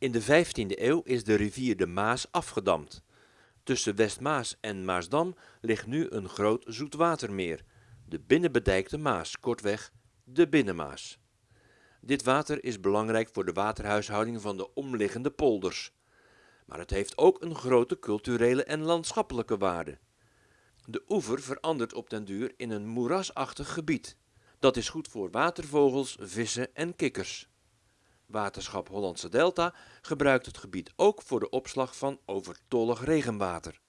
In de 15e eeuw is de rivier de Maas afgedamd. Tussen Westmaas en Maasdam ligt nu een groot zoetwatermeer, de binnenbedijkte Maas, kortweg de Binnenmaas. Dit water is belangrijk voor de waterhuishouding van de omliggende polders. Maar het heeft ook een grote culturele en landschappelijke waarde. De oever verandert op den duur in een moerasachtig gebied. Dat is goed voor watervogels, vissen en kikkers. Waterschap Hollandse Delta gebruikt het gebied ook voor de opslag van overtollig regenwater